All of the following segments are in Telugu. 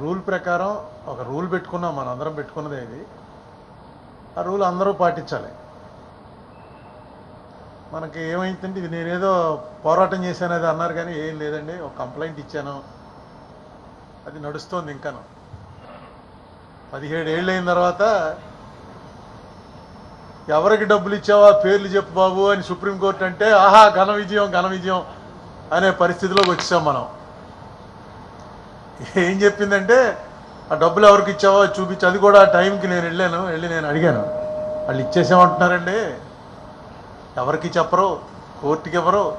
రూల్ ప్రకారం ఒక రూల్ పెట్టుకున్నాం మనం అందరం పెట్టుకున్నదే ఇది. ఆ రూల్ అందరూ పాటించాలి. మనకి ఏమైందంటే ఇది నేనేదో పోరాటం చేశాను అది అన్నారు కానీ ఏం లేదండి ఒక కంప్లైంట్ ఇచ్చాను. అది నడుస్తోంది ఇంకాను. పదిహేడు ఏళ్ళు అయిన తర్వాత ఎవరికి డబ్బులు ఇచ్చావా పేర్లు చెప్పు బాబు అని సుప్రీంకోర్టు అంటే ఆహా ఘన విజయం ఘన విజయం అనే పరిస్థితిలోకి వచ్చాం మనం. ఏం చెప్పిందంటే ఆ డబ్బులు ఎవరికి ఇచ్చావో చూపించి అది కూడా ఆ టైంకి నేను వెళ్ళాను వెళ్ళి నేను అడిగాను. వాళ్ళు ఇచ్చేసామంటున్నారండి? ఎవరికి చెప్పరు? కోర్టుకి ఎవరు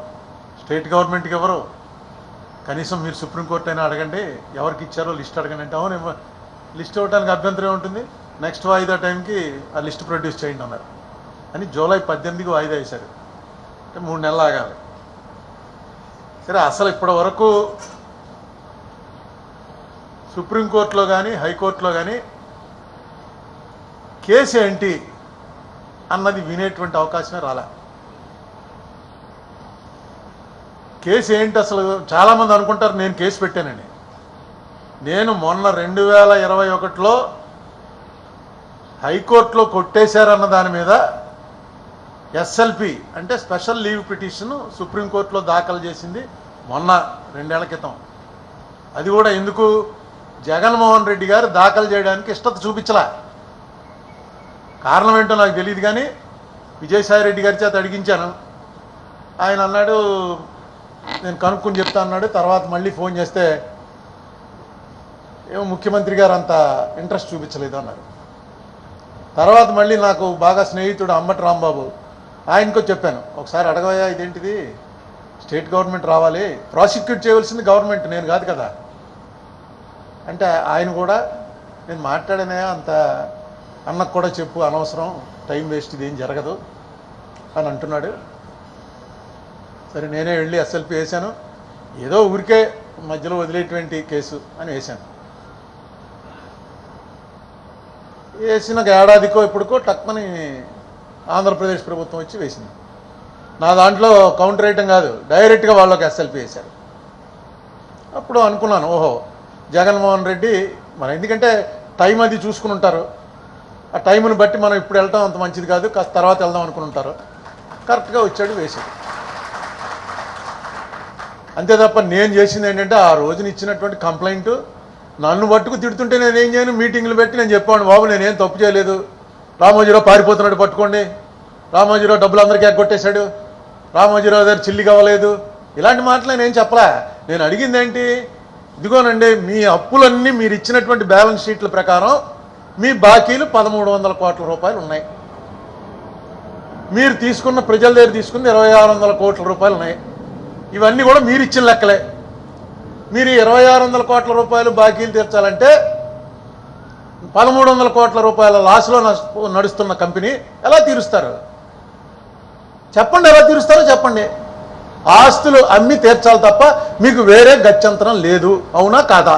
స్టేట్ గవర్నమెంట్కి ఎవరు కనీసం మీరు సుప్రీంకోర్టు అయినా అడగండి ఎవరికి ఇచ్చారో లిస్ట్ అడగండి. అంటే అవును లిస్ట్ ఇవ్వడానికి అభ్యంతరం ఉంటుంది నెక్స్ట్ వాయిదా టైంకి ఆ లిస్ట్ ప్రొడ్యూస్ చేయండి అన్నారు. అని జూలై పద్దెనిమిదికి వాయిదా వేశారు. అంటే మూడు నెలలు ఆగాలి. సరే అసలు ఇప్పటి వరకు సుప్రీంకోర్టులో కానీ హైకోర్టులో కానీ కేసు ఏంటి అన్నది వినేటువంటి అవకాశమే రాలే. కేసు ఏంటి అసలు? చాలామంది అనుకుంటారు నేను కేసు పెట్టానని. నేను మొన్న రెండు వేల ఇరవై ఒకటిలో హైకోర్టులో కొట్టేశారన్న దాని మీద ఎస్ఎల్పి అంటే స్పెషల్ లీవ్ పిటిషన్ సుప్రీంకోర్టులో దాఖలు చేసింది మొన్న రెండేళ్ళ క్రితం. అది కూడా ఎందుకు జగన్మోహన్ రెడ్డి గారు దాఖలు చేయడానికి ఇష్టత చూపించలా. కారణం ఏంటో నాకు తెలియదు కానీ విజయసాయి రెడ్డి గారి చేత అడిగించాను. ఆయన అన్నాడు నేను కనుక్కొని చెప్తా అన్నాడు. తర్వాత మళ్ళీ ఫోన్ చేస్తే ఏమో ముఖ్యమంత్రి గారు అంత ఇంట్రెస్ట్ చూపించలేదు అన్నారు. తర్వాత మళ్ళీ నాకు బాగా స్నేహితుడు అమ్మటి రాంబాబు ఆయనకో చెప్పాను. ఒకసారి అడగవయ్యా ఇదేంటిది? స్టేట్ గవర్నమెంట్ రావాలి. ప్రాసిక్యూట్ చేయవలసింది గవర్నమెంట్ నేను కాదు కదా. అంటే ఆయన కూడా నేను మాట్లాడనే అంత అన్నకు కూడా చెప్పు అనవసరం టైం వేస్ట్ ఇది ఏం జరగదు అని అంటున్నాడు. సరే నేనే వెళ్ళి ఎస్ఎల్పి వేశాను. ఏదో ఊరికే మధ్యలో వదిలేటువంటి కేసు అని వేశాను. వేసిన ఏడాదికో ఇప్పటికో టక్మని ఆంధ్రప్రదేశ్ ప్రభుత్వం వచ్చి వేసింది. నా దాంట్లో కౌంటర్ వేయటం కాదు డైరెక్ట్గా వాళ్ళకి ఎస్ఎల్పి వేశారు. అప్పుడు అనుకున్నాను ఓహో జగన్మోహన్ రెడ్డి మన ఎందుకంటే టైం అది చూసుకుని ఉంటారు. ఆ టైంను బట్టి మనం ఇప్పుడు వెళ్ళటం అంత మంచిది కాదు కాస్త తర్వాత వెళ్దాం అనుకుని ఉంటారు. కరెక్ట్గా వచ్చాడు వేశాడు. అంతే తప్ప నేను చేసింది ఏంటంటే ఆ రోజున ఇచ్చినటువంటి కంప్లైంట్ నన్ను పట్టుకు తిడుతుంటే నేను ఏం చేయను? మీటింగ్లు పెట్టి నేను చెప్పాను బాబు నేనేం తప్పు చేయలేదు. రామోజీరావు పారిపోతున్నాడు పట్టుకోండి. రామోజీరావు డబ్బులు అందరికీ ఎగ్గొట్టేశాడు. రామోజీరావు దగ్గర చిల్లి కావలేదు ఇలాంటి మాటలు నేను చెప్పలే? నేను అడిగింది ఏంటి ఇదిగోనండి మీ అప్పులన్నీ మీరు ఇచ్చినటువంటి బ్యాలెన్స్ షీట్ల ప్రకారం మీ బాకీలు పదమూడు వందల కోట్ల రూపాయలు ఉన్నాయి. మీరు తీసుకున్న ప్రజల దగ్గర తీసుకున్న ఇరవై ఆరు వందల కోట్ల రూపాయలు ఉన్నాయి. ఇవన్నీ కూడా మీరు ఇచ్చిన లెక్కలే. మీరు ఇరవై ఆరు వందల కోట్ల రూపాయలు బాకీలు తీర్చాలంటే పదమూడు వందల కోట్ల రూపాయల లాస్లో నడుస్తున్న కంపెనీ ఎలా తీరుస్తారు? చెప్పండి ఎలా తీరుస్తారో చెప్పండి. ఆస్తులు అమ్మి తీర్చాలి తప్ప మీకు వేరే గత్యంతరం లేదు. అవునా కాదా?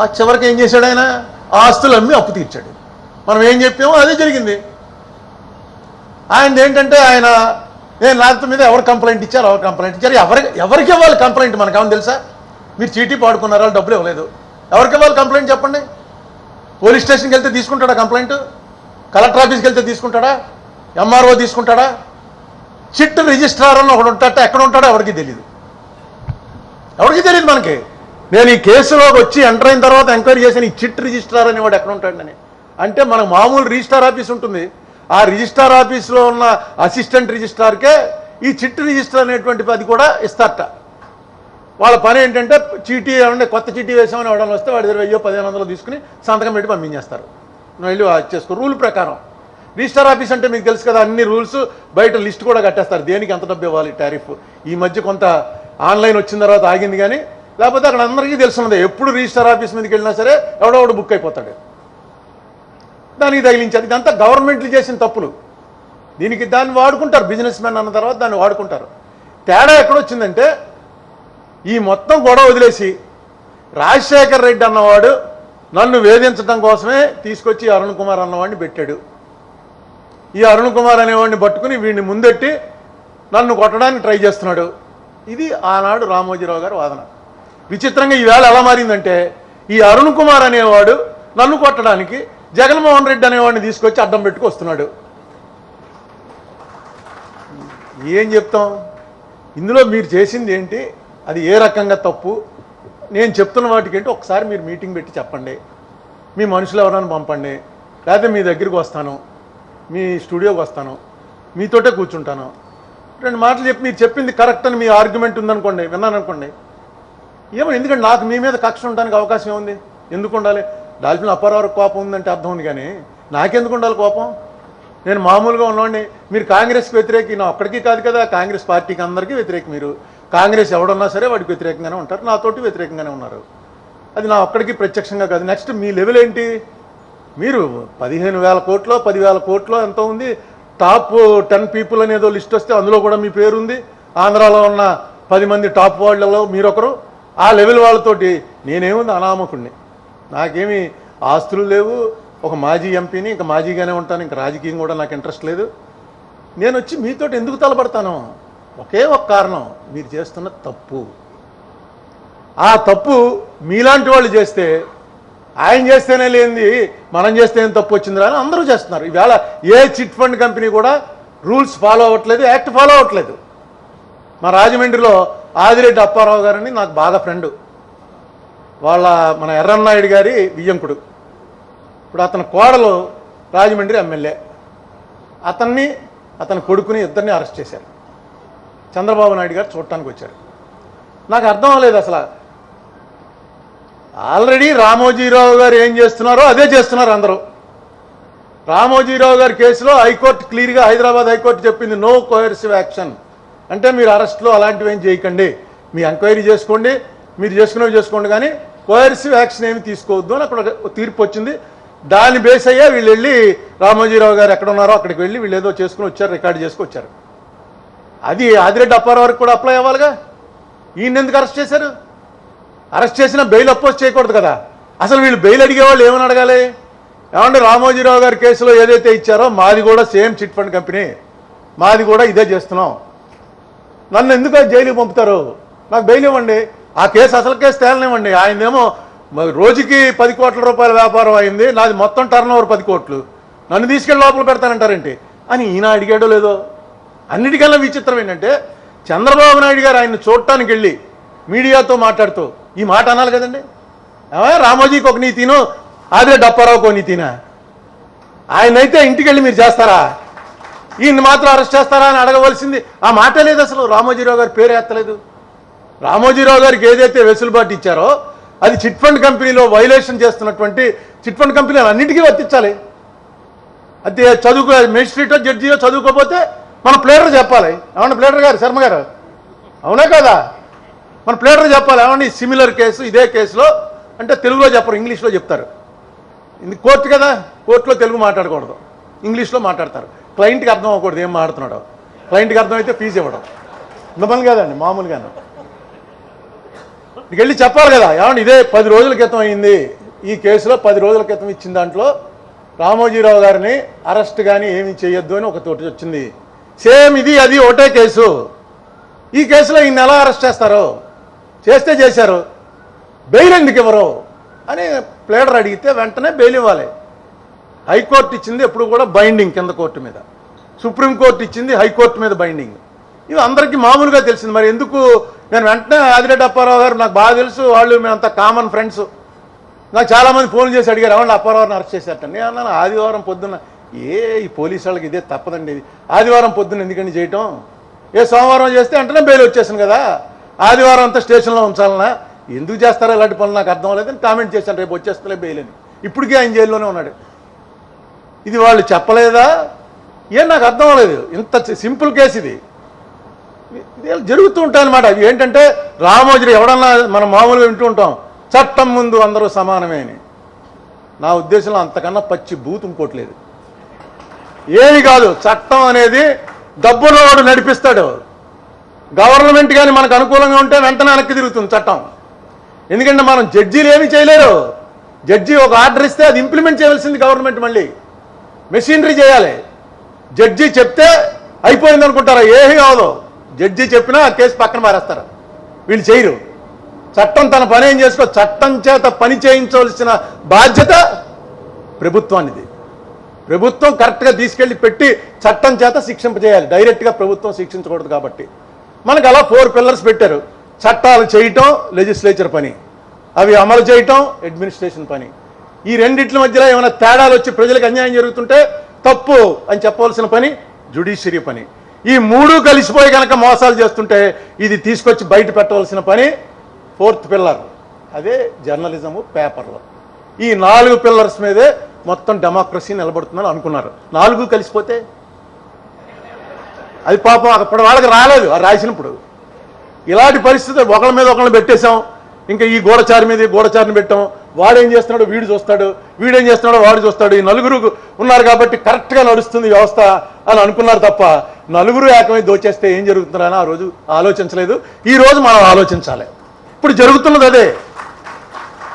ఆ చివరికి ఏం చేశాడు ఆయన? ఆస్తులు అమ్మి అప్పు తీర్చాడు. మనం ఏం చెప్పామో అదే జరిగింది. ఆయన ఏంటంటే ఆయన నేను రాత్రి మీద ఎవరు కంప్లైంట్ ఇచ్చారు? ఎవరు కంప్లైంట్ ఇచ్చారు? ఎవరికి ఎవరికి ఇవ్వాలి కంప్లైంట్ మనకు ఏమని తెలుసా? మీరు చీటీ పాడుకున్నారా? డబ్బులు ఇవ్వలేదు. ఎవరికి ఇవ్వాలి కంప్లైంట్ చెప్పండి? పోలీస్ స్టేషన్కి వెళ్తే తీసుకుంటాడా కంప్లైంట్? కలెక్టర్ ఆఫీస్కి వెళ్తే తీసుకుంటాడా? ఎంఆర్ఓ తీసుకుంటాడా? చిట్ రిజిస్ట్రార్ అని ఒకడు ఉంటాట ఎక్కడ ఉంటాడో ఎవరికి తెలియదు ఎవరికి తెలియదు మనకి. నేను ఈ కేసులోకి వచ్చి ఎంటర్ అయిన తర్వాత ఎంక్వైరీ చేసిన ఈ చిట్ రిజిస్ట్రార్ అనేవాడు ఎక్కడ ఉంటాడని. అంటే మనకు మామూలు రిజిస్టార్ ఆఫీస్ ఉంటుంది. ఆ రిజిస్టార్ ఆఫీస్లో ఉన్న అసిస్టెంట్ రిజిస్ట్రార్కే ఈ చిట్ రిజిస్టర్ అనేటువంటి అది కూడా ఇస్తారట. వాళ్ళ పని ఏంటంటే చీటీ ఏమంటే కొత్త చీటీ వేసామని ఎవడన్నా వస్తే వాడి దగ్గర వెయ్యో పదిహేను వందలు తీసుకుని సంతకం పెట్టి పంపించేస్తారు. వెళ్ళి చేసుకో. రూల్ ప్రకారం. రిజిస్టర్ ఆఫీస్ అంటే మీకు తెలుసు కదా అన్ని రూల్స్ బయట లిస్ట్ కూడా కట్టేస్తారు. దేనికి ఎంత డబ్బు ఇవ్వాలి టారిఫ్? ఈ మధ్య కొంత ఆన్లైన్ వచ్చిన తర్వాత ఆగింది కానీ లేకపోతే అక్కడ అందరికీ తెలుసున్నది. ఎప్పుడు రిజిస్టర్ ఆఫీస్ మీదకి వెళ్ళినా సరే ఎవడోడు బుక్ అయిపోతాడు. దానికి తగిలించారు ఇదంతా గవర్నమెంట్లు చేసిన తప్పులు. దీనికి దాన్ని వాడుకుంటారు. బిజినెస్ మ్యాన్ అన్న తర్వాత దాన్ని వాడుకుంటారు. తేడా ఎక్కడొచ్చిందంటే ఈ మొత్తం గొడవ వదిలేసి రాజశేఖర్ రెడ్డి అన్నవాడు నన్ను వేధించడం కోసమే తీసుకొచ్చి అరుణ్ కుమార్ అన్నవాడిని పెట్టాడు. ఈ అరుణ్ కుమార్ అనేవాడిని పట్టుకుని వీడిని ముందెట్టి నన్ను కొట్టడానికి ట్రై చేస్తున్నాడు. ఇది ఆనాడు రామోజీరావు గారి వాదన. విచిత్రంగా ఈవేళ ఎలా మారిందంటే ఈ అరుణ్ కుమార్ అనేవాడు నన్ను కొట్టడానికి జగన్మోహన్ రెడ్డి అనేవాడిని తీసుకొచ్చి అడ్డం పెట్టుకు వస్తున్నాడు. ఏం చెప్తాం? ఇందులో మీరు చేసింది ఏంటి? అది ఏ రకంగా తప్పు? నేను చెప్తున్న వాటికేంటి ఒకసారి మీరు మీటింగ్ పెట్టి చెప్పండి. మీ మనుషులు ఎవరైనా పంపండి. లేకపోతే మీ దగ్గరికి వస్తాను. మీ స్టూడియోకి వస్తాను. మీతోటే కూర్చుంటాను. రెండు మాటలు చెప్పి మీరు చెప్పింది కరెక్ట్ అని మీ ఆర్గ్యుమెంట్ ఉందనుకోండి విన్నాను అనుకోండి ఏమో ఎందుకంటే నాకు మీ మీద కక్ష ఉండడానికి అవకాశం ఏముంది? ఎందుకు ఉండాలి? డాల్ఫిన్ అప్పారావు కోపం ఉందంటే అర్థం ఉంది కానీ నాకెందుకు ఉండాలి కోపం? నేను మామూలుగా ఉన్నవాడిని మీరు కాంగ్రెస్కి వ్యతిరేకి నా ఒక్కడికి కాదు కదా కాంగ్రెస్ పార్టీకి అందరికీ వ్యతిరేక మీరు. కాంగ్రెస్ ఎవడన్నా సరే వాడికి వ్యతిరేకంగానే ఉంటారు నాతోటి వ్యతిరేకంగానే ఉన్నారు. అది నా ఒక్కడికి ప్రత్యక్షంగా కాదు. నెక్స్ట్ మీ లెవెల్ ఏంటి? మీరు పదిహేను వేల కోట్లో పదివేల కోట్లో ఎంత ఉంది. టాప్ టెన్ పీపుల్ అనేదో లిస్ట్ వస్తే అందులో కూడా మీ పేరుంది. ఆంధ్రాలో ఉన్న పది మంది టాప్ వాళ్ళలో మీరొకరు. ఆ లెవెల్ వాళ్ళతోటి నేనేముంది అనామకుడిని నాకేమి ఆస్తులు లేవు. ఒక మాజీ ఎంపీని ఇంకా మాజీగానే ఉంటాను. ఇంకా రాజకీయం కూడా నాకు ఇంట్రెస్ట్ లేదు. నేను వచ్చి మీతోటి ఎందుకు తలపడతాను? ఒకే ఒక కారణం. మీరు చేస్తున్న తప్పు. ఆ తప్పు మీలాంటి వాళ్ళు చేస్తే ఆయన చేస్తేనే లేనిది మనం చేస్తే ఏం తప్పు వచ్చిందిరా అని అందరూ చేస్తున్నారు. ఈవేళ ఏ చిట్ ఫండ్ కంపెనీ కూడా రూల్స్ ఫాలో అవ్వట్లేదు యాక్ట్ ఫాలో అవ్వట్లేదు. మా రాజమండ్రిలో ఆదిరెడ్డి అప్పారావు గారని నాకు బాగా ఫ్రెండ్. వాళ్ళ మన ఎర్రన్నాయుడు గారి వియ్యంకుడు. ఇప్పుడు అతని కోడలు రాజమండ్రి ఎమ్మెల్యే. అతన్ని అతని కొడుకుని ఇద్దరిని అరెస్ట్ చేశారు. చంద్రబాబు నాయుడు గారు చూడటానికి వచ్చారు. నాకు అర్థం అవ్వలేదు అసలు ఆల్రెడీ రామోజీరావు గారు ఏం చేస్తున్నారో అదే చేస్తున్నారు అందరూ. రామోజీరావు గారి కేసులో హైకోర్టు క్లియర్గా హైదరాబాద్ హైకోర్టు చెప్పింది నో కోయర్సివ్ యాక్షన్ అంటే మీరు అరెస్ట్లో అలాంటివి ఏం చేయకండి. మీ ఎంక్వైరీ చేసుకోండి మీరు చేసుకునేవి చేసుకోండి కానీ కోయర్సివ్ యాక్షన్ ఏమి తీసుకోవద్దు అని అక్కడ తీర్పు వచ్చింది. దాన్ని బేస్ అయ్యా వీళ్ళు వెళ్ళి రామోజీరావు గారు ఎక్కడ ఉన్నారో అక్కడికి వెళ్ళి వీళ్ళు ఏదో చేసుకుని వచ్చారు రికార్డు చేసుకుని వచ్చారు. అది ఆదిరెడ్డి అప్పారావు వరకు కూడా అప్లై అవ్వాలిగా? ఈయన ఎందుకు అరెస్ట్ చేశారు? అరెస్ట్ చేసిన బెయిల్ అపోజ్ చేయకూడదు కదా. అసలు వీళ్ళు బెయిల్ అడిగేవాళ్ళు ఏమని అడగాలి? ఏమంటే రామోజీరావు గారి కేసులో ఏదైతే ఇచ్చారో మాది కూడా సేమ్ చిట్ ఫండ్ కంపెనీ. మాది కూడా ఇదే చేస్తున్నాం. నన్ను ఎందుకు జైలుకి పంపుతారు? నాకు బెయిల్ ఇవ్వండి. ఆ కేసు అసలు కేసు తేలనివ్వండి. ఆయనేమో రోజుకి పది కోట్ల రూపాయల వ్యాపారం అయింది. నాది మొత్తం టర్న్ ఓవర్ పది కోట్లు. నన్ను తీసుకెళ్ళి లోపల పెడతానంటారేంటి? అని ఈయన అడిగాడో లేదో? అన్నిటికన్నా విచిత్రం ఏంటంటే చంద్రబాబు నాయుడు గారు ఆయన చూడటానికి వెళ్ళి మీడియాతో మాట్లాడుతూ ఈ మాట అనాలి కదండి. రామోజీకి ఒక నీతిను అదే డప్పారావుకి ఒక నీతినా ఆయనైతే ఇంటికి వెళ్ళి మీరు చేస్తారా? ఈయన మాత్రం అరెస్ట్ చేస్తారా అని అడగవలసింది. ఆ మాట లేదు అసలు. రామోజీరావు గారి పేరు ఎత్తలేదు. రామోజీరావు గారికి ఏదైతే వెసులుబాటు ఇచ్చారో అది చిట్ ఫండ్ కంపెనీలో వైలేషన్ చేస్తున్నటువంటి చిట్ ఫండ్ కంపెనీలు అన్నిటికీ వర్తించాలి. అది చదువుకో మేజిస్ట్రేటో జడ్జియో చదువుకోకపోతే మన ప్లేడర్ చెప్పాలి. ఏమన్నా ప్లేడర్ గారు శర్మ గారు? అవునా కదా? మన ప్లేటర్ చెప్పాలి ఏమన్నా సిమిలర్ కేసు ఇదే కేసులో అంటే తెలుగులో చెప్పరు ఇంగ్లీష్లో చెప్తారు. ఇది కోర్టు కదా కోర్టులో తెలుగు మాట్లాడకూడదు. ఇంగ్లీష్లో మాట్లాడతారు. క్లయింట్కి అర్థం అవ్వకూడదు ఏం మాట్లాడుతున్నాడు. క్లయింట్కి అర్థమైతే ఫీజు ఇవ్వడం. మిమ్మల్ని కాదండి మామూలుగాను. ఇక్కడికి వెళ్ళి చెప్పాలి కదా ఏమంటే ఇదే పది రోజుల క్రితం అయింది. ఈ కేసులో పది రోజుల క్రితం ఇచ్చిన దాంట్లో రామోజీరావు గారిని అరెస్ట్ కానీ ఏమీ చేయొద్దు అని ఒక తోటి వచ్చింది. సేమ్ ఇది అది ఒకటే కేసు. ఈ కేసులో ఈయన ఎలా అరెస్ట్ చేస్తారు? చేస్తే చేశారు. బెయిల్ ఎందుకు ఇవ్వరు? అని ప్లేడర్ అడిగితే వెంటనే బెయిల్ ఇవ్వాలి. హైకోర్టు ఇచ్చింది ఎప్పుడు కూడా బైండింగ్ కింద కోర్టు మీద. సుప్రీంకోర్టు ఇచ్చింది హైకోర్టు మీద బైండింగ్. ఇది అందరికీ మామూలుగా తెలిసింది. మరి ఎందుకు? నేను వెంటనే ఆదిరెడ్డి అప్పారావు గారు నాకు బాగా తెలుసు. వాళ్ళు మేమంతా కామన్ ఫ్రెండ్స్ నాకు చాలామంది ఫోన్ చేసి అడిగారు ఏమన్నా అప్పారావుని అరెస్ట్ చేశారట? నేను అన్నాను ఆదివారం పొద్దున్న ఏ ఈ పోలీసు వాళ్ళకి ఇదే తప్పదండి ఇది. ఆదివారం పొద్దున్న ఎందుకండి చేయటం? ఏ సోమవారం చేస్తే వెంటనే బెయిల్ వచ్చేసాను కదా. ఆదివారం అంతా స్టేషన్లో ఉంచాలన్నా ఎందుకు చేస్తారో ఇలాంటి పనులు నాకు అర్థం అవ్వలేదని కామెంట్ చేశాను రేపు వచ్చేస్తలే బెయిలని. ఇప్పటికే ఇప్పటికీ ఆయన జైల్లోనే ఉన్నాడు. ఇది వాళ్ళు చెప్పలేదా? ఏం నాకు అర్థం అవ్వలేదు. ఇంత సింపుల్ కేసు ఇది. జరుగుతూ ఉంటాయి అనమాట అవి ఏంటంటే రామోజీ ఎవడన్నా మనం మామూలుగా వింటూ ఉంటాం చట్టం ముందు అందరూ సమానమే అని. నా ఉద్దేశంలో అంతకన్నా పచ్చి బూత్ ఇంకోటి లేదు. ఏమి కాదు చట్టం అనేది డబ్బున్నవాడు నడిపిస్తాడు. గవర్నమెంట్ కానీ మనకు అనుకూలంగా ఉంటే వెంటనే వెనక్కి తిరుగుతుంది చట్టం. ఎందుకంటే మనం జడ్జీలు ఏమీ చేయలేరు. జడ్జి ఒక ఆర్డర్ ఇస్తే అది ఇంప్లిమెంట్ చేయవలసింది గవర్నమెంట్ మళ్ళీ. మెషినరీ చేయాలి. జడ్జి చెప్తే అయిపోయింది అనుకుంటారా? ఏమీ కాదు. జడ్జి చెప్పినా ఆ కేసు పక్కన మారేస్తారు వీళ్ళు చేయరు. చట్టం తన పని ఏం చేసుకో చట్టం చేత పని చేయించవలసిన బాధ్యత ప్రభుత్వానిది. ప్రభుత్వం కరెక్ట్గా తీసుకెళ్ళి పెట్టి చట్టం చేత శిక్షింపజేయాలి. డైరెక్ట్గా ప్రభుత్వం శిక్షించకూడదు కాబట్టి. మనకు అలా ఫోర్ పిల్లర్స్ పెట్టారు. చట్టాలు చేయటం లెజిస్లేచర్ పని. అవి అమలు చేయటం అడ్మినిస్ట్రేషన్ పని. ఈ రెండిట్ల మధ్యలో ఏమైనా తేడాలు వచ్చి ప్రజలకు అన్యాయం జరుగుతుంటే తప్పు అని చెప్పవలసిన పని జుడిషియరీ పని. ఈ మూడు కలిసిపోయి కనుక మోసాలు చేస్తుంటే ఇది తీసుకొచ్చి బయట పెట్టవలసిన పని ఫోర్త్ పిల్లర్ అదే జర్నలిజము పేపర్లు ఈ నాలుగు పిల్లర్స్ మీదే మొత్తం డెమోక్రసీ నిలబడుతుందని అనుకున్నారు. నాలుగు కలిసిపోతే అది పాపం అప్పటి వాళ్ళకి రాలేదు ఆ రాసినప్పుడు. ఇలాంటి పరిస్థితి ఒకళ్ళ మీద ఒకళ్ళని పెట్టేశాం. ఇంకా ఈ గోడచారి మీద గోడచారిని పెట్టాం. వాడేం చేస్తున్నాడో వీడు చూస్తాడు వీడేం చేస్తున్నాడో వాడు చూస్తాడు. ఈ నలుగురు ఉన్నారు కాబట్టి కరెక్ట్గా నడుస్తుంది వ్యవస్థ అని అనుకున్నారు తప్ప నలుగురు ఏకమై దోచేస్తే ఏం జరుగుతుందని ఆ రోజు ఆలోచించలేదు. ఈ రోజు మనం ఆలోచించాలి. ఇప్పుడు జరుగుతున్నది అదే.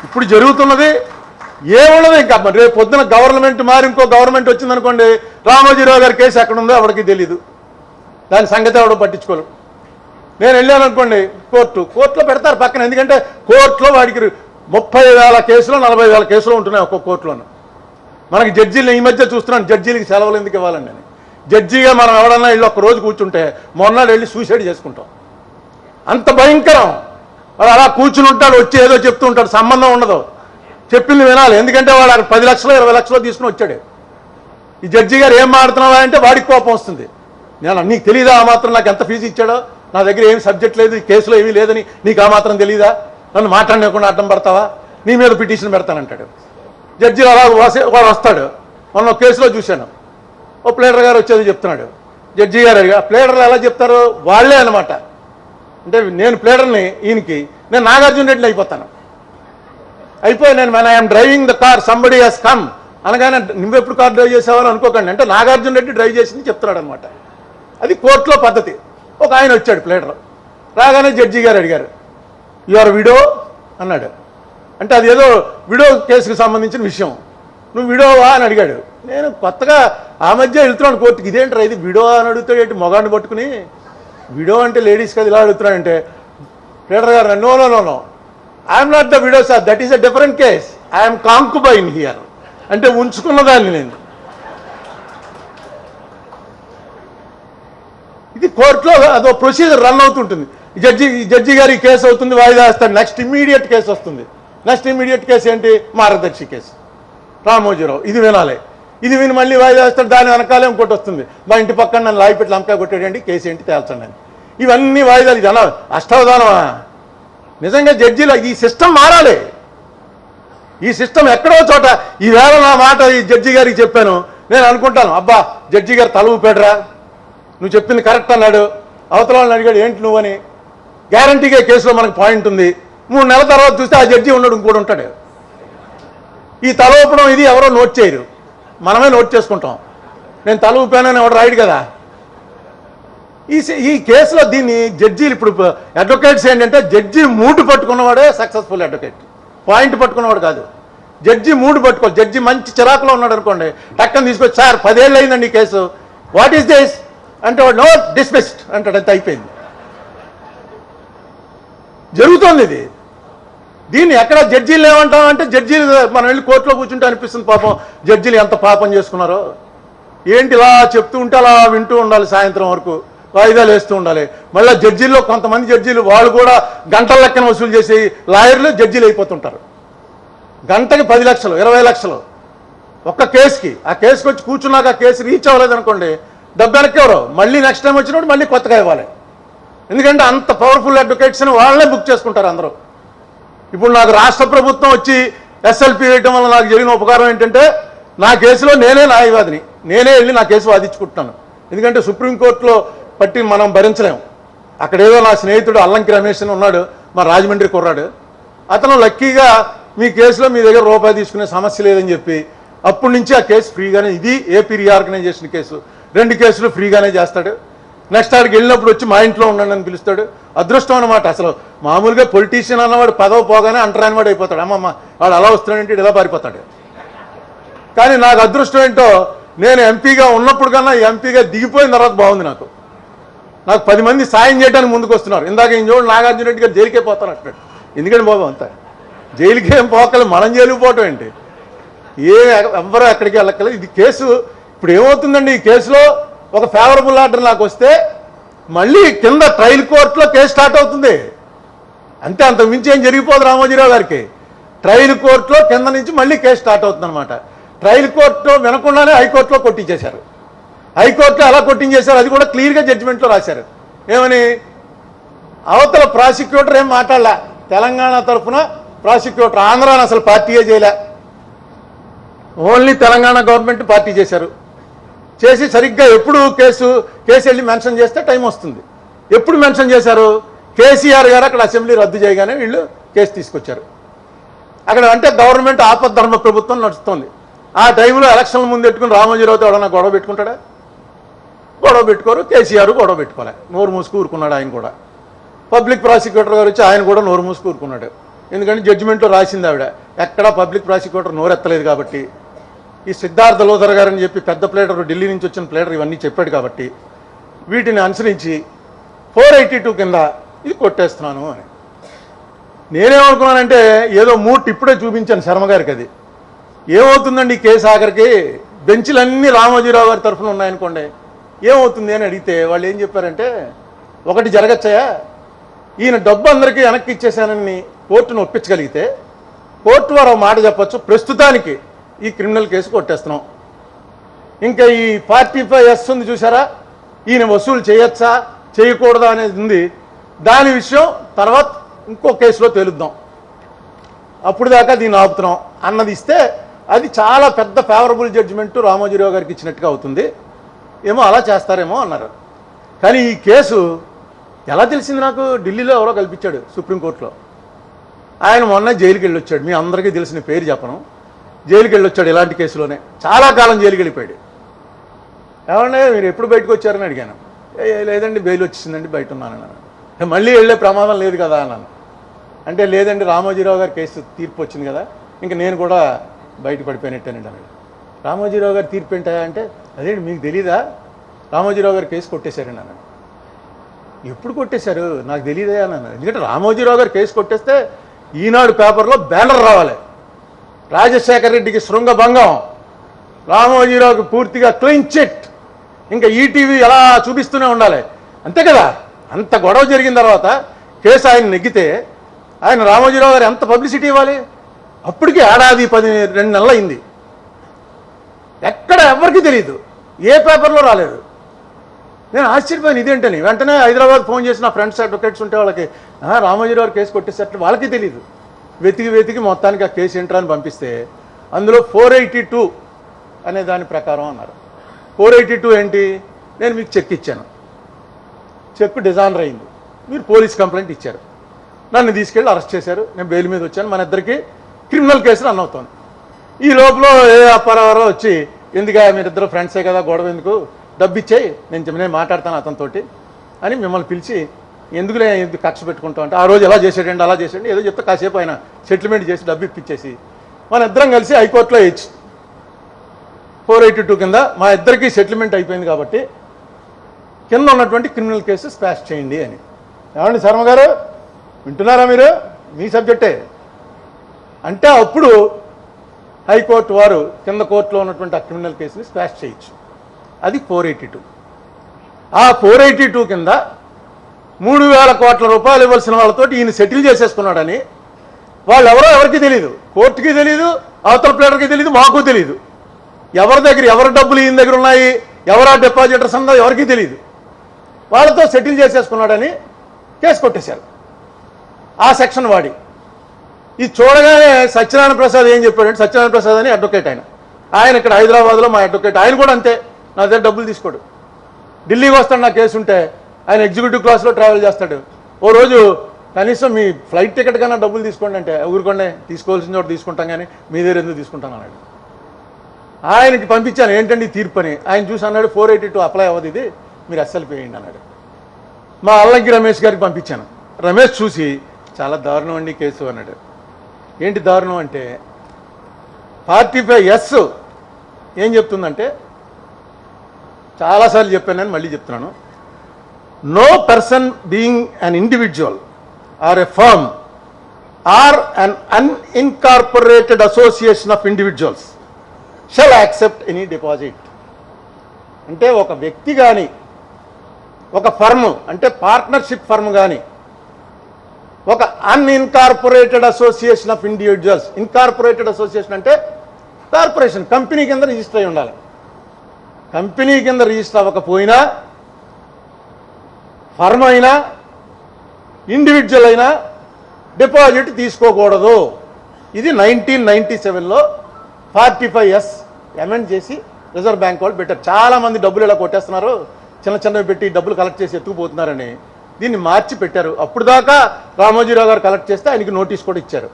ఇప్పుడు జరుగుతున్నది ఏమున్నది ఇంకా మరి రేపు పొద్దున గవర్నమెంట్ మారి ఇంకో గవర్నమెంట్ వచ్చిందనుకోండి రామోజీరావు గారి కేసు ఎక్కడ ఉందో ఎవరికి తెలియదు దాని సంగతి ఎవడో పట్టించుకోరు నేను వెళ్ళాను అనుకోండి కోర్టు. కోర్టులో పెడతారు పక్కన ఎందుకంటే కోర్టులో వాడికి ముప్పై వేల కేసులు నలభై వేల కేసులు ఉంటున్నాయి ఒక్కొక్క కోర్టులోనూ. మనకి జడ్జీలు ఈ మధ్య చూస్తున్నాను జడ్జీలకి సెలవులు ఎందుకు ఇవ్వాలండి అని జడ్జిగా మనం ఎవడన్నా వెళ్ళి ఒక రోజు కూర్చుంటే మొన్నాడు వెళ్ళి సూసైడ్ చేసుకుంటాం. అంత భయంకరం. వాడు అలా కూర్చుని ఉంటాడు వచ్చి ఏదో చెప్తూ ఉంటాడు సంబంధం ఉండదు. చెప్పింది వినాలి ఎందుకంటే వాడు పది లక్షలు ఇరవై లక్షలు తీసుకుని వచ్చాడు. ఈ జడ్జి గారు ఏం మాడుతున్నావా అంటే వాడికి కోపం వస్తుంది. నేను నీకు తెలియదా ఆ మాత్రం నాకు ఎంత ఫీజు ఇచ్చాడో? నా దగ్గర ఏమి సబ్జెక్ట్ లేదు కేసులో ఏమీ లేదని నీకు ఆ మాత్రం తెలియదా నన్ను మాట్లాడలేకుండా అడ్డం పడతావా? నీ మీద పిటిషన్ పెడతానంటాడు. జడ్జి అలా వాడు వస్తాడు. మొన్న ఒక కేసులో చూశాను. ఓ ప్లేడర్ గారు వచ్చేది చెప్తున్నాడు. జడ్జి గారు అడిగా ప్లేడర్లు ఎలా చెప్తారు? వాళ్ళే అనమాట అంటే నేను ప్లేడర్ని ఈయనకి నేను నాగార్జున రెడ్డిని అయిపోతాను. అయిపోయి నేను మన I'm driving the car somebody has come అనగానే నువ్వెప్పుడు కార్ డ్రైవ్ చేసావని అనుకోకండి. అంటే నాగార్జున రెడ్డి డ్రైవ్ చేసింది చెప్తున్నాడు అనమాట అది కోర్టులో పద్ధతి. ఒక ఆయన వచ్చాడు ప్లేటర్ రాగానే జడ్జి గారు అడిగారు యువర్ విడో అన్నాడు. అంటే అది ఏదో విడో కేసుకు సంబంధించిన విషయం. నువ్వు విడోవా అని అడిగాడు. నేను కొత్తగా ఆ మధ్య వెళ్తున్నాను కోర్టుకి. ఇదేంటారా ఇది? విడో అని అడుగుతాడు ఏంటి మొగాన్ని పట్టుకుని? విడో అంటే లేడీస్ కదా ఇలా అడుగుతున్నాడంటే. ప్లేటర్ గారు no no no no I'm not the widow sir that is a different case I'm concubine here అంటే ఉంచుకున్న దాన్ని నేను. ఇది కోర్టులో అదో ప్రొసీజర్ రన్ అవుతుంటుంది. ఈ జడ్జి జడ్జి గారి కేసు అవుతుంది వాయిదా వేస్తాడు. నెక్స్ట్ ఇమీడియట్ కేసు వస్తుంది. నెక్స్ట్ ఇమీడియట్ కేసు ఏంటి? మార్గదర్శి కేసు. రామోజీరావు ఇది వినాలి. ఇది విని మళ్ళీ వాయిదా వేస్తాడు. దాని వెనకాలే ఇంకోటి వస్తుంది. మా ఇంటి పక్కన నన్ను లాగి లంకాయ కొట్టాడండి కేసు ఏంటి తేల్చండి అని. ఇవన్నీ వాయిదాలు జన అష్టావధానమా? నిజంగా జడ్జీలు ఈ సిస్టమ్ మారాలి. ఈ సిస్టమ్ ఎక్కడో చోట ఈవేళ నా మాట ఈ జడ్జి గారికి చెప్పాను. నేను అనుకుంటాను అబ్బా జడ్జి గారు తల పెడరా నువ్వు చెప్పింది కరెక్ట్ అన్నాడు. అవతల వాళ్ళని అడిగాడు ఏంటి నువ్వని గ్యారంటీగా కేసులో మనకు పాయింట్ ఉంది. మూడు నెలల తర్వాత చూస్తే ఆ జడ్జి ఉన్నాడు ఇంకోటి ఉంటాడు. ఈ తల ఊపడం ఇది ఎవరో నోట్ చేయరు. మనమే నోట్ చేసుకుంటాం. నేను తల ఊపానని ఎవడు రాయడు కదా? ఈ ఈ కేసులో దీన్ని జడ్జీలు ఇప్పుడు అడ్వకేట్స్ ఏంటంటే జడ్జి మూడు పట్టుకున్నవాడే సక్సెస్ఫుల్ అడ్వకేట్ పాయింట్ పట్టుకున్నవాడు కాదు. జడ్జి మూడు పట్టుకోవాలి. జడ్జి మంచి చిరాకులో ఉన్నాడు అనుకోండి టక్కన తీసుకొచ్చి సార్ పదేళ్ళు అయిందండి ఈ కేసు. వాట్ ఈస్ దిస్ అంటే వాడు నో డిస్మిస్డ్ అంటాడు అంత అయిపోయింది. జరుగుతోంది ఇది. దీన్ని ఎక్కడ జడ్జీలు ఏమంటాం అంటే జడ్జీలు మనం వెళ్ళి కోర్టులో కూర్చుంటే అనిపిస్తుంది పాపం. జడ్జీలు ఎంత పాపం చేసుకున్నారో. ఏంటి ఇలా చెప్తూ ఉంటే అలా వింటూ ఉండాలి సాయంత్రం వరకు. వాయిదాలు వేస్తూ ఉండాలి. మళ్ళీ జడ్జీల్లో కొంతమంది జడ్జీలు వాళ్ళు కూడా గంటల లెక్కన వసూలు చేసి లాయర్లు జడ్జీలు అయిపోతుంటారు. గంటకి పది లక్షలు ఇరవై లక్షలు ఒక్క కేసుకి. ఆ కేసుకి వచ్చి కూర్చున్నాక ఆ కేసు రీచ్ అవ్వలేదు అనుకోండి ఎవరు? మళ్ళీ నెక్స్ట్ టైం వచ్చినప్పుడు మళ్ళీ కొత్తగా ఇవ్వాలి. ఎందుకంటే అంత పవర్ఫుల్ అడ్వకేట్స్ని వాళ్ళనే బుక్ చేసుకుంటారు అందరూ. ఇప్పుడు నాకు రాష్ట్ర ప్రభుత్వం వచ్చి ఎస్ఎల్పి వేయటం వల్ల నాకు జరిగిన ఉపకారం ఏంటంటే నా కేసులో నేనే న్యాయవాదిని. నేనే వెళ్ళి నా కేసు వాదించుకుంటున్నాను. ఎందుకంటే సుప్రీంకోర్టులో పట్టి మనం భరించలేం. అక్కడేదో నా స్నేహితుడు అల్లంకి రమేష్ అని ఉన్నాడు మా రాజమండ్రి కుర్రాడు. అతను లక్కీగా మీ కేసులో మీ దగ్గర రూపాయి తీసుకునే సమస్య లేదని చెప్పి అప్పటి నుంచి ఆ కేసు ఫ్రీగానే ఇది ఏపీ రీఆర్గనైజేషన్ కేసు. రెండు కేసులు ఫ్రీగానే చేస్తాడు. నెక్స్ట్ ఆడికి వెళ్ళినప్పుడు వచ్చి మా ఇంట్లో ఉండండి అని పిలుస్తాడు. అదృష్టం అనమాట అసలు మామూలుగా పొలిటీషియన్ అన్నవాడు పదవి పోగానే అంటరాని వాడు అయిపోతాడు. అమ్మమ్మ వాడు అలా వస్తున్నాడంటే ఇలా పారిపోతాడు? కానీ నాకు అదృష్టం ఏంటో నేను ఎంపీగా ఉన్నప్పుడు కన్నా ఎంపీగా దిగిపోయిన తర్వాత బాగుంది నాకు. నాకు పది మంది సాయం చేయడానికి ముందుకు వస్తున్నారు. ఇందాక ఈయన చూడండి నాగార్జున రెడ్డి గారు జైలుకే పోతాను అంటున్నాడు. ఎందుకంటే బాబు అంతా? జైలుకేం పోకలే మనం జైలుకు పోవటం ఏంటి? ఏ ఎవ్వరూ అక్కడికి వెళ్ళక్కలేదు ఇది కేసు ఇప్పుడు ఏమవుతుందండి ఈ కేసులో ఒక ఫేవరబుల్ ఆర్డర్ నాకు వస్తే మళ్ళీ కింద ట్రయల్ కోర్టులో కేసు స్టార్ట్ అవుతుంది. అంతే అంత మించి ఏం జరిగిపోదు రామోజీరావు గారికి. ట్రయల్ కోర్టులో కింద నుంచి మళ్ళీ కేసు స్టార్ట్ అవుతుంది అనమాట ట్రయల్ కోర్టులో వినకుండానే హైకోర్టులో కొట్టించేశారు. హైకోర్టులో ఎలా కొట్టించేశారు? అది కూడా క్లియర్గా జడ్జిమెంట్లో రాశారు. ఏమని? అవతల ప్రాసిక్యూటర్ ఏం మాట్లాడలే? తెలంగాణ తరఫున ప్రాసిక్యూటర్ ఆంధ్రాని అసలు పార్టీయే చేయలే. ఓన్లీ తెలంగాణ గవర్నమెంట్ పార్టీ చేశారు. చేసి సరిగ్గా ఎప్పుడు కేసు కేసు వెళ్ళి మెన్షన్ చేస్తే టైం వస్తుంది. ఎప్పుడు మెన్షన్ చేశారు? కేసీఆర్ గారు అక్కడ అసెంబ్లీ రద్దు చేయగానే వీళ్ళు కేసు తీసుకొచ్చారు. అక్కడ అంటే గవర్నమెంట్ ఆపద్ధర్మ ప్రభుత్వం నడుస్తుంది. ఆ టైంలో ఎలక్షన్ ముందు పెట్టుకుని రామోజీరావుతో ఎవడన్నా గొడవ పెట్టుకుంటాడా? గొడవ పెట్టుకోరు కేసీఆర్ గొడవ పెట్టుకోలే. నోరు మూసుకు ఊరుకున్నాడు ఆయన కూడా. పబ్లిక్ ప్రాసిక్యూటర్ గారు వచ్చి ఆయన కూడా నోరు మూసుకు కూరుకున్నాడు ఎందుకంటే జడ్జిమెంట్లో రాసింది ఆవిడ. ఎక్కడా పబ్లిక్ ప్రాసిక్యూటర్ నోరెత్తలేదు కాబట్టి. ఈ సిద్ధార్థ లోధర్ గారని చెప్పి పెద్ద ప్లేటర్ ఢిల్లీ నుంచి వచ్చిన ప్లేటర్ ఇవన్నీ చెప్పాడు కాబట్టి వీటిని అనుసరించి ఫోర్ ఎయిటీ టూ కింద ఇది కొట్టేస్తున్నాను అని. నేనేమనుకున్నానంటే ఏదో మూట్ ఇప్పుడే చూపించాను శర్మ గారికి అది. ఏమవుతుందండి కేసు ఆఖరికి? బెంచ్లన్నీ రామోజీరావు గారి తరఫున ఉన్నాయనుకోండి. ఏమవుతుంది అని అడిగితే వాళ్ళు ఏం చెప్పారంటే ఒకటి జరగచ్చయా? ఈయన డబ్బు అందరికీ వెనక్కి ఇచ్చేసానని కోర్టును ఒప్పించగలిగితే కోర్టు వారు మాట చెప్పచ్చు. ప్రస్తుతానికి ఈ క్రిమినల్ కేసు కొట్టేస్తున్నాం. ఇంకా ఈ ఫార్టీ ఫైవ్ ఎస్ ఉంది చూసారా ఈయన వసూలు చేయొచ్చా? చేయకూడదా అనేది ఉంది. దాని విషయం తర్వాత ఇంకో కేసులో తేలుద్దాం. అప్పుడు దాకా దీన్ని ఆపుతున్నాం. అన్నది ఇస్తే అది చాలా పెద్ద ఫేవరబుల్ జడ్జిమెంట్ రామోజీరావు గారికి ఇచ్చినట్టుగా అవుతుంది. ఏమో అలా చేస్తారేమో అన్నారు. కానీ ఈ కేసు ఎలా తెలిసింది నాకు? ఢిల్లీలో ఎవరో కల్పించాడు సుప్రీంకోర్టులో ఆయన మొన్న జైలుకి వెళ్ళి వచ్చాడు. మీ అందరికీ తెలిసిన పేరు చెప్పను. జైలుకి వెళ్ళొచ్చాడు ఇలాంటి కేసులోనే. చాలా కాలం జైలుకి వెళ్ళిపోయాడు ఏమంటే మీరు ఎప్పుడు బయటకు వచ్చారని అడిగాను. "ఏ, లేదండి బెయిల్ వచ్చిందండి బయట ఉన్నాను మళ్ళీ వెళ్ళే ప్రమాదం లేదు కదా అన్నాను. అంటే లేదండి రామోజీరావు గారి కేసు తీర్పు వచ్చింది కదా ఇంకా నేను కూడా బయట పడిపోయినట్టేనండి అన్నాడు. రామోజీరావు గారు తీర్పు ఏంటా అంటే అదేంటి మీకు తెలీదా? రామోజీరావు గారు కేసు కొట్టేశారండి అన్నాడు. ఎప్పుడు కొట్టేశారు? నాకు తెలియదే అన్నాను. ఎందుకంటే రామోజీరావు గారు కేసు కొట్టేస్తే ఈనాడు పేపర్లో బ్యానర్ రావాలి. రాజశేఖర రెడ్డికి శృంగభంగం. రామోజీరావుకి పూర్తిగా క్లీన్ చిట్. ఇంకా ఈటీవీ ఎలా చూపిస్తూనే ఉండాలి. అంతే కదా? అంత గొడవ జరిగిన తర్వాత కేసు ఆయన నెగ్గితే ఆయన రామోజీరావు గారు ఎంత పబ్లిసిటీ ఇవ్వాలి? అప్పటికి ఏడాది పది రెండు నెలలు అయింది. ఎక్కడ ఎవరికి తెలియదు ఏ పేపర్లో రాలేదు. నేను ఆశ్చర్యపోయాను. ఇదేంటని వెంటనే హైదరాబాద్ ఫోన్ చేసి నా ఫ్రెండ్స్ అడ్వకేట్స్ ఉంటే వాళ్ళకి రామోజీరావు గారు కేసు కొట్టేసట్లు వాళ్ళకి తెలియదు వెతికి వెతికి మొత్తానికి ఆ కేసు ఏంట్రా అని పంపిస్తే అందులో ఫోర్ ఎయిటీ టూ అనే దాని ప్రకారం అన్నారు. ఫోర్ ఎయిటీ టూ ఏంటి? నేను మీకు చెక్ ఇచ్చాను. చెక్ డిజానర్ అయింది. మీరు పోలీస్ కంప్లైంట్ ఇచ్చారు. నన్ను తీసుకెళ్ళి అరెస్ట్ చేశారు. నేను బెయిల్ మీద వచ్చాను. మన ఇద్దరికి క్రిమినల్ కేసు రన్ అవుతుంది. ఈ లోపల ఏ అప్పారావారో వచ్చి ఎందుకు మీరిద్దరు ఫ్రెండ్సే కదా గొడవ ఎందుకు? డబ్బు ఇచ్చాయి. నేను నేను మాట్లాడతాను అతనితోటి అని మిమ్మల్ని పిలిచి ఎందుకులే ఎందుకు కక్ష పెట్టుకుంటాం అంటే ఆ రోజు ఎలా చేసేటండి అలా చేసేయండి ఏదో చెప్తే కాసేపు ఆయన సెటిల్మెంట్ చేసి డబ్బు ఇప్పించేసి. మన ఇద్దరం కలిసి హైకోర్టులో వేయచ్చు ఫోర్ ఎయిటీ టూ కింద మా ఇద్దరికి సెటిల్మెంట్ అయిపోయింది కాబట్టి కింద ఉన్నటువంటి క్రిమినల్ కేసు స్పాష్ చేయండి అని. ఏమండి శర్మ గారు? వింటున్నారా మీరు? మీ సబ్జెక్టే. అంటే అప్పుడు హైకోర్టు వారు కింద కోర్టులో ఉన్నటువంటి ఆ క్రిమినల్ కేసుని స్పాష్ చేయొచ్చు. అది ఫోర్ ఎయిటీ టూ ఆ ఫోర్ ఎయిటీ టూ కింద మూడు వేల కోట్ల రూపాయలు ఇవ్వాల్సిన వాళ్ళతోటి ఈయన సెటిల్ చేసేసుకున్నాడని వాళ్ళు ఎవరో ఎవరికి తెలియదు కోర్టుకి తెలియదు అవతల ప్లేటర్కి తెలియదు మాకు తెలియదు ఎవరి దగ్గర ఎవరి డబ్బులు ఈయన దగ్గర ఉన్నాయి ఎవరా డిపాజిటర్స్ ఉందో ఎవరికీ తెలియదు వాళ్ళతో సెటిల్ చేసేసుకున్నాడని కేసు కొట్టేశారు. ఆ సెక్షన్ వాడి. ఇది చూడగానే సత్యనారాయణ ప్రసాద్ ఏం చెప్పాడంటే సత్యనారాయణ ప్రసాద్ అని అడ్వకేట్ ఆయన. ఆయన ఇక్కడ హైదరాబాద్లో మా అడ్వకేట్. ఆయన కూడా అంతే నా దగ్గర డబ్బులు తీసుకోడు. ఢిల్లీకి వస్తాడు నా కేసు ఉంటే ఆయన ఎగ్జిక్యూటివ్ క్లాస్లో ట్రావెల్ చేస్తాడు. ఓ రోజు కనీసం మీ ఫ్లైట్ టికెట్ కన్నా డబ్బులు తీసుకోండి అంటే ఊరుకోండి తీసుకోవాల్సిన చోట తీసుకుంటాం కానీ మీ దగ్గర ఎందుకు తీసుకుంటాను అన్నాడు. ఆయనకి పంపించాను ఏంటండి ఈ తీర్పు అని? ఆయన చూసి అన్నాడు ఫోర్ ఎయిటీ టూ అప్లై అవ్వదు ఇది మీరు ఎస్ఎల్పి వేయండి అన్నాడు. మా అల్లంకి రమేష్ గారికి పంపించాను. రమేష్ చూసి చాలా దారుణం అండి కేసు అన్నాడు. ఏంటి దారుణం అంటే ఫార్టీ ఫైవ్ ఎస్ ఏం చెప్తుందంటే చాలాసార్లు చెప్పాను నేను మళ్ళీ చెప్తున్నాను. No person being an individual or a firm or an unincorporated association of individuals shall accept any deposit అంటే ఒక వ్యక్తి కానీ ఒక ఫర్మ్ అంటే పార్ట్నర్షిప్ ఫర్మ్ కానీ ఒక unincorporated association of individuals incorporated association అంటే కార్పొరేషన్ కంపెనీ కింద రిజిస్టర్ అయి ఉండాలి. కంపెనీ కింద రిజిస్టర్ అవ్వకపోయినా ఫర్మ్ అయినా ఇండివిజువల్ అయినా డిపాజిట్ తీసుకోకూడదు. ఇది నైన్టీన్ నైన్టీ సెవెన్లో ఫార్టీ ఫైవ్ ఎస్ అమెండ్ చేసి రిజర్వ్ బ్యాంక్ వాళ్ళు పెట్టారు. చాలామంది డబ్బులు ఇలా కొట్టేస్తున్నారు. చిన్న చిన్నవి పెట్టి డబ్బులు కలెక్ట్ చేసి ఎత్తుకుపోతున్నారని దీన్ని మార్చి పెట్టారు. అప్పుడు దాకా రామోజీరావు గారు కలెక్ట్ చేస్తే ఆయనకి నోటీస్ కూడా ఇచ్చారు.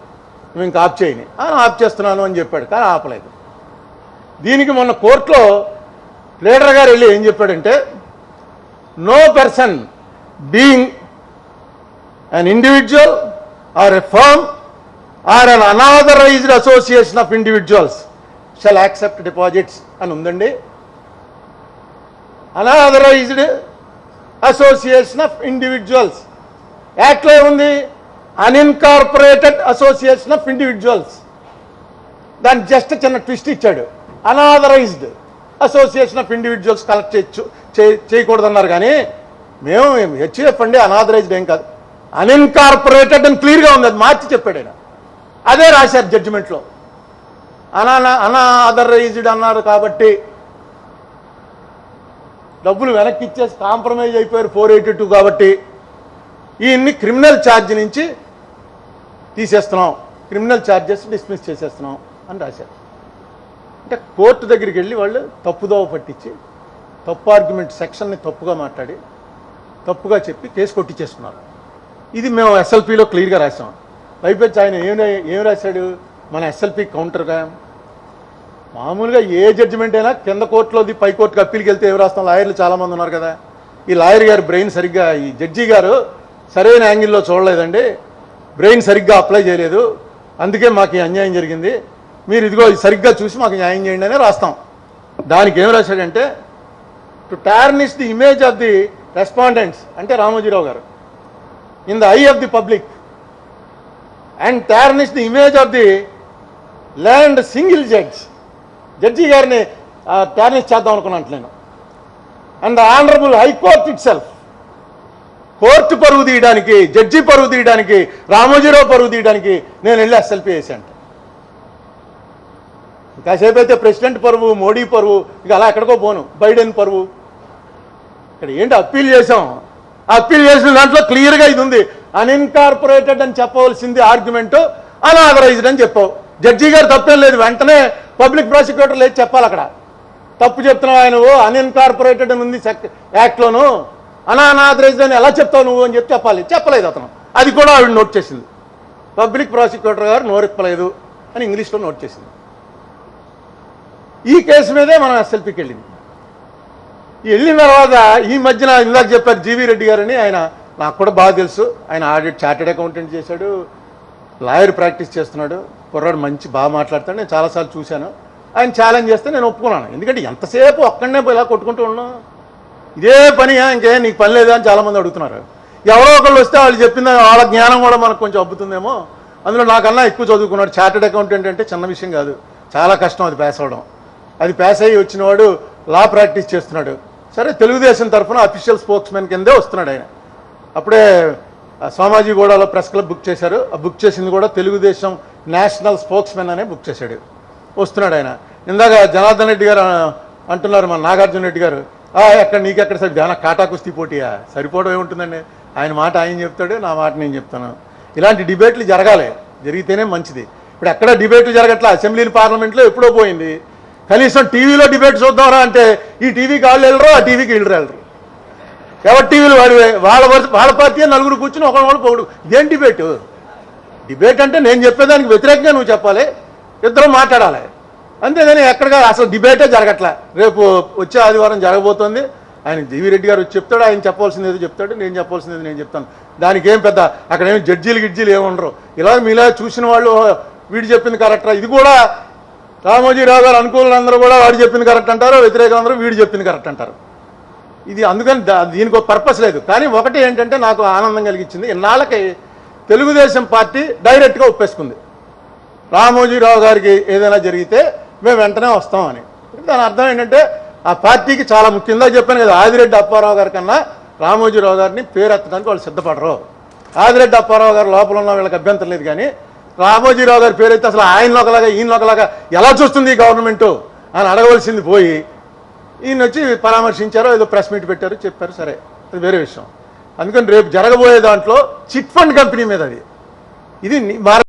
నువ్వు ఇంకా ఆఫ్ చేయని. ఆప్ ఆఫ్ చేస్తున్నాను అని చెప్పాడు కానీ ఆపలేదు. దీనికి మొన్న కోర్టులో ప్లేడర్ గారు వెళ్ళి ఏం చెప్పాడంటే no person being an individual or a firm or an unauthorized association of individuals shall accept deposits అని ఉందండి. అనాథరైజ్డ్ అసోసియేషన్ ఆఫ్ ఇండివిజువల్స్ యాక్ట్లో ఉంది అన్ఇన్కార్పొరేటెడ్ అసోసియేషన్ ఆఫ్ ఇండివిజువల్స్ దాన్ని జస్ట్ చిన్న ట్విస్ట్ ఇచ్చాడు. Unauthorised association of individuals collect చేయొచ్చు చేయకూడదన్నారు కానీ మేము హెచ్ఎఫ్ అండి అనాథరైజ్డ్ ఏం కాదు. అన్ఇన్కార్పొరేటెడ్ అని క్లియర్గా ఉంది. అది మార్చి చెప్పాడు ఆయన. అదే రాశారు జడ్జిమెంట్లో. అనా అనాథరైజ్డ్ అన్నారు కాబట్టి డబ్బులు వెనక్కి ఇచ్చేసి కాంప్రమైజ్ అయిపోయారు ఫోర్ ఎయిటీ టూ కాబట్టి ఈయన్ని క్రిమినల్ ఛార్జ్ నుంచి తీసేస్తున్నాం. క్రిమినల్ ఛార్జెస్ డిస్మిస్ చేసేస్తున్నాం అని రాశారు. అంటే కోర్టు దగ్గరికి వెళ్ళి వాళ్ళు తప్పుదోవ పట్టించి తప్పు ఆర్గ్యుమెంట్ సెక్షన్ని తప్పుగా మాట్లాడి తప్పుగా చెప్పి కేసు కొట్టించేస్తున్నారు ఇది మేము ఎస్ఎల్పిలో క్లియర్గా రాసాం పైపెచ్చి ఆయన ఏం రా- ఏం రాశాడు? మన ఎస్ఎల్పి కౌంటర్గా? మామూలుగా ఏ జడ్జిమెంట్ అయినా కింద కోర్టులోది పై కోర్టుకి అప్పీల్కి వెళ్తే ఏం రాస్తాం? లాయర్లు చాలామంది ఉన్నారు కదా. ఈ లాయర్ గారు బ్రెయిన్ సరిగ్గా ఈ జడ్జి గారు సరైన యాంగిల్లో చూడలేదండి. బ్రెయిన్ సరిగ్గా అప్లై చేయలేదు. అందుకే మాకు అన్యాయం జరిగింది. మీరు ఇదిగో సరిగ్గా చూసి మాకు న్యాయం చేయండి అనే రాస్తాం. దానికి ఏం రాశాడంటే to tarnish the image of the respondents అంటే రామోజీరావు గారు. In the eye of the public and tarnish the image of the land single judge judge గారిని టార్నిష్ చేద్దాం అనుకున్నాను నేను. And the honourable high court itself court పరువు తీయడానికి జడ్జి పరువు తీయడానికి రామోజీరావు పరువు తీయడానికి నేను వెళ్ళి ఎస్ఎల్పి వేసాను. కాసేపు అయితే ప్రెసిడెంట్ పరువు మోడీ పరువు ఇక అలా ఎక్కడికో పోను. బైడెన్ పరువు. ఇక్కడ ఏంటి అప్పీల్ చేసాం అప్పీల్ చేసిన దాంట్లో క్లియర్గా ఇది ఉంది. అన్ఇన్కార్పొరేటెడ్ అని చెప్పవలసింది ఆర్గ్యుమెంట్ అనాథరైజ్డ్ అని చెప్పావు. జడ్జి గారు తప్పేం లేదు వెంటనే పబ్లిక్ ప్రాసిక్యూటర్ లేదు చెప్పాలి అక్కడ. తప్పు చెప్తున్నావు ఆయన అన్ఇన్కార్పొరేటెడ్ అని ఉంది సెక్ యాక్ట్లోను. అనాథరైజ్డ్ అని ఎలా చెప్తావు నువ్వు అని చెప్పి చెప్పాలి. చెప్పలేదు అతను. అది కూడా ఆవిడ నోట్ చేసింది. పబ్లిక్ ప్రాసిక్యూటర్ గారు నోరెప్పలేదు అని ఇంగ్లీష్లో నోట్ చేసింది. ఈ కేసు మీదే మనం ఎస్ఎల్పీకి వెళ్ళింది. వెళ్ళిన తర్వాత ఈ మధ్యన ఇందాక చెప్పారు జీవీ రెడ్డి గారని ఆయన నాకు కూడా బాగా తెలుసు. ఆయన ఆడిట్ చార్టెడ్ అకౌంటెంట్ చేశాడు లాయర్ ప్రాక్టీస్ చేస్తున్నాడు కుర్రాడు మంచి బాగా మాట్లాడతాడు నేను చాలాసార్లు చూశాను. ఆయన ఛాలెంజ్ చేస్తే నేను ఒప్పుకున్నాను. ఎందుకంటే ఎంతసేపు ఒక్కడనే ఇలా కొట్టుకుంటూ ఉన్నాం? ఇదే పని ఇంకేం నీకు పని లేదా అని చాలామంది అడుగుతున్నారు. ఎవరో ఒకళ్ళు వస్తే వాళ్ళు చెప్పింది వాళ్ళ జ్ఞానం కూడా మనకు కొంచెం అబ్బుతుందేమో. అందులో నాకన్నా ఎక్కువ చదువుకున్నాడు. చార్టెడ్ అకౌంటెంట్ అంటే చిన్న విషయం కాదు. చాలా కష్టం అది పాస్ అవ్వడం. అది పాస్ అయ్యి వచ్చినవాడు లా ప్రాక్టీస్ చేస్తున్నాడు. సరే తెలుగుదేశం తరఫున అఫీషియల్ స్పోక్స్ మెన్ కిందే వస్తున్నాడు ఆయన. అప్పుడే ఆ సోమాజిగూడలో ప్రెస్ క్లబ్ బుక్ చేశారు. ఆ బుక్ చేసింది కూడా తెలుగుదేశం నేషనల్ స్పోక్స్ మెన్ అనే బుక్ చేశాడు. వస్తున్నాడు ఆయన. ఇందాక జనార్దన్ రెడ్డి గారు అంటున్నారు మన నాగార్జున రెడ్డి గారు. "ఆ, ఎక్కడ నీకెక్కడ సరి ధ్యాన కాటా కుస్తీ పోటీయా? సరిపోవడం ఏముంటుందండి? ఆయన మాట ఆయన చెప్తాడు నా మాట నేను చెప్తాను. ఇలాంటి డిబేట్లు జరగాలి. జరిగితేనే మంచిది. ఇప్పుడు ఎక్కడ డిబేట్లు జరగట్లా? అసెంబ్లీ పార్లమెంట్లో ఎప్పుడో పోయింది. కనీసం టీవీలో డిబేట్ చూద్దామరా అంటే ఈ టీవీకి వాళ్ళు వెళ్ళరు ఆ టీవీకి వీళ్ళు వెళ్ళరు. ఎవరి టీవీలు వాడివే వాళ్ళ వాళ్ళ పార్టీ నలుగురు కూర్చుని ఒకళ్ళు ఒకళ్ళు పొగుడు. ఇదేం డిబేట్? డిబేట్ అంటే నేను చెప్పేదానికి వ్యతిరేకంగా నువ్వు చెప్పాలి ఇద్దరు మాట్లాడాలి. అంతేగాని ఎక్కడగా అసలు డిబేటే జరగట్లే. రేపు వచ్చే ఆదివారం జరగబోతోంది. ఆయన జీవి రెడ్డి గారు వచ్చి చెప్తాడు ఆయన చెప్పాల్సింది ఏదో చెప్తాడు నేను చెప్పాల్సింది నేను చెప్తాను. దానికి ఏం పెద్ద అక్కడ ఏమి జడ్జీలు గిడ్జీలు ఏమి ఉండరు. ఇలా మీలా చూసిన వాళ్ళు వీడు చెప్పింది కరెక్టరా? ఇది కూడా రామోజీరావు గారు అనుకూలందరూ అందరూ కూడా వాడు చెప్పింది కరెక్ట్ అంటారు వ్యతిరేకులందరూ వీడు చెప్పింది కరెక్ట్ అంటారు. ఇది అందుకని దీనికి ఒక పర్పస్ లేదు. కానీ ఒకటి ఏంటంటే నాకు ఆనందం కలిగించింది ఇన్నాళ్ళకి తెలుగుదేశం పార్టీ డైరెక్ట్గా ఒప్పేసుకుంది. రామోజీరావు గారికి ఏదైనా జరిగితే మేము వెంటనే వస్తామని. దాని అర్థం ఏంటంటే ఆ పార్టీకి చాలా ముఖ్యంగా చెప్పాను కదా ఆదిరెడ్డి అప్పారావు గారి కన్నా రామోజీరావు గారిని పేరెత్తడానికి వాళ్ళు సిద్ధపడరు. ఆదిరెడ్డి అప్పారావు గారు లోపల ఉన్న వీళ్ళకి అభ్యంతరం లేదు కానీ రామోజీరావు గారి పేరైతే అసలు ఆయన ఒకలాగా ఈయన ఒకలాగా ఎలా చూస్తుంది ఈ గవర్నమెంట్ అని అడగవలసింది పోయి ఈయన వచ్చి పరామర్శించారు ఏదో ప్రెస్ మీట్ పెట్టారు చెప్పారు సరే. అది వేరే విషయం. అందుకని రేపు జరగబోయే దాంట్లో చిట్ ఫండ్ కంపెనీ మీద అది. ఇది